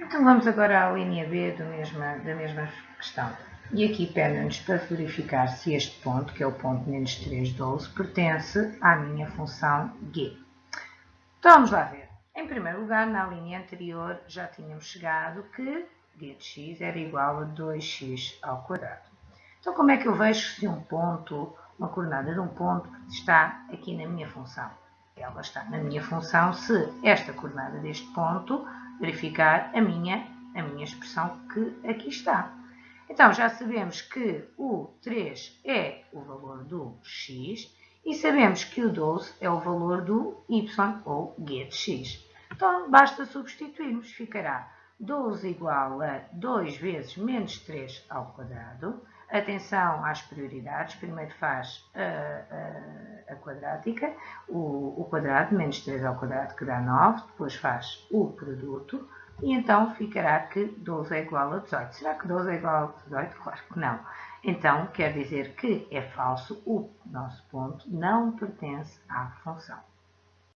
Então vamos agora à linha B mesma, da mesma questão. E aqui pede-nos para verificar se este ponto, que é o ponto menos 3, 12, pertence à minha função g. Então vamos lá ver. Em primeiro lugar, na linha anterior já tínhamos chegado que g de x era igual a 2x ao quadrado. Então como é que eu vejo se um ponto, uma coordenada de um ponto está aqui na minha função? Ela está na minha função se esta coordenada deste ponto verificar a minha, a minha expressão que aqui está. Então, já sabemos que o 3 é o valor do x e sabemos que o 12 é o valor do y, ou g de x. Então, basta substituirmos. Ficará 12 igual a 2 vezes menos 3 ao quadrado. Atenção às prioridades. Primeiro faz a, a, a quadrática, o, o quadrado, menos 3 ao quadrado, que dá 9. Depois faz o produto. E então ficará que 12 é igual a 18. Será que 12 é igual a 18? Claro que não. Então, quer dizer que é falso, o nosso ponto não pertence à função.